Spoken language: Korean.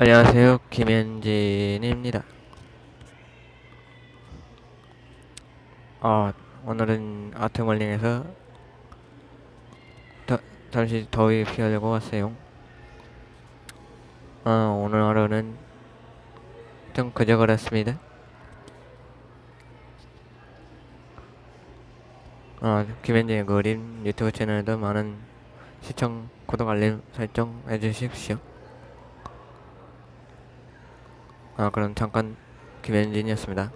안녕하세요. 김현진입니다. 아 오늘은 아트멀링에서 더, 잠시 더위 피하려고 왔어요. 아 오늘 하루는 좀 그저 그랬습니다. 아 김현진의 그림 유튜브 채널도 많은 시청 구독 알림 설정 해주십시오 아 그럼 잠깐 김현진이었습니다